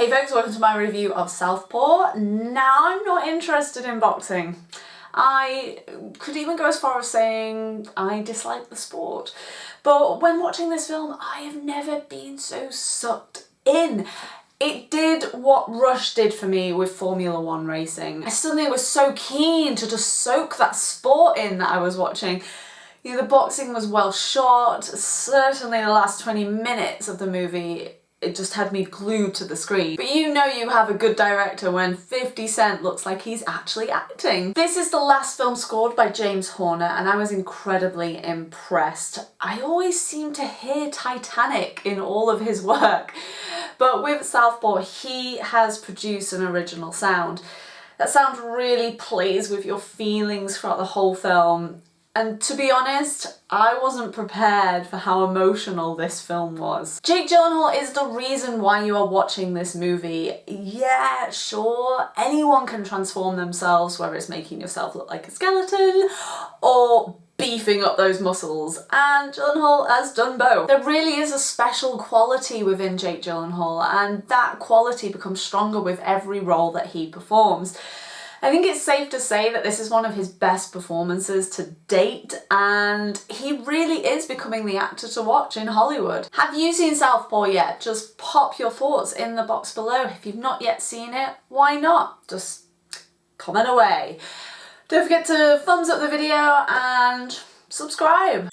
Hey folks, welcome to my review of Southpaw. Now I'm not interested in boxing. I could even go as far as saying I dislike the sport. But when watching this film, I have never been so sucked in. It did what Rush did for me with Formula One racing. I suddenly was so keen to just soak that sport in that I was watching. You know, the boxing was well shot, certainly the last 20 minutes of the movie it just had me glued to the screen. But you know you have a good director when 50 Cent looks like he's actually acting. This is the last film scored by James Horner and I was incredibly impressed. I always seem to hear Titanic in all of his work, but with Southpaw he has produced an original sound. That sound really plays with your feelings throughout the whole film and to be honest, I wasn't prepared for how emotional this film was. Jake Gyllenhaal is the reason why you are watching this movie. Yeah, sure, anyone can transform themselves, whether it's making yourself look like a skeleton or beefing up those muscles, and Gyllenhaal has done both. There really is a special quality within Jake Gyllenhaal, and that quality becomes stronger with every role that he performs. I think it's safe to say that this is one of his best performances to date and he really is becoming the actor to watch in Hollywood. Have you seen Southpaw yet? Just pop your thoughts in the box below. If you've not yet seen it, why not? Just comment away. Don't forget to thumbs up the video and subscribe.